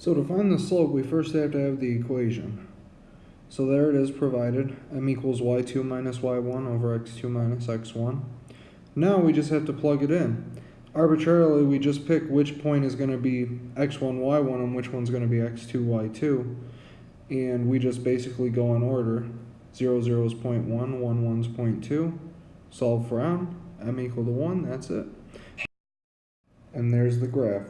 So to find the slope, we first have to have the equation. So there it is provided, m equals y2 minus y1 over x2 minus x1. Now we just have to plug it in. Arbitrarily, we just pick which point is going to be x1, y1 and which one's going to be x2, y2. And we just basically go in order. 0, 0 is 0.1, 1, 1 is 0.2. Solve for m, m equal to 1, that's it. And there's the graph.